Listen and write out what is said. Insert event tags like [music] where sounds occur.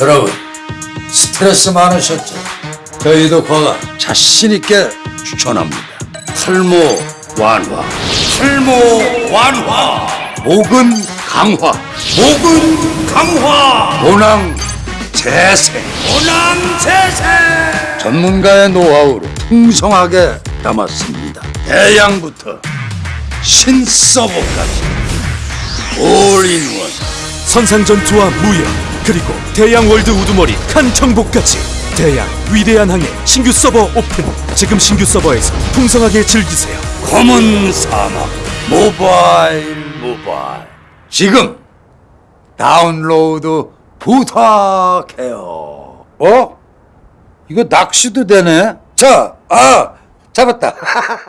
여러분 스트레스 많으셨죠? 저희도 과가 자신 있게 추천합니다. 탈모 완화, 탈모 완화, 목은 강화, 목은 강화, 모낭 재생, 모낭 재생. 전문가의 노하우를 풍성하게 담았습니다. 대양부터 신서버까지 올인원. 선상전투와 무역 그리고 대양 world 우두머리 칸 정복까지. 대양 위대한 항해 신규 서버 오픈. 지금 신규 서버에서 풍성하게 즐기세요. 검은 사막 모바일 모바일. 지금 다운로드 부탁해요. 어? 이거 낚시도 되네? 자, 아 잡았다 [laughs]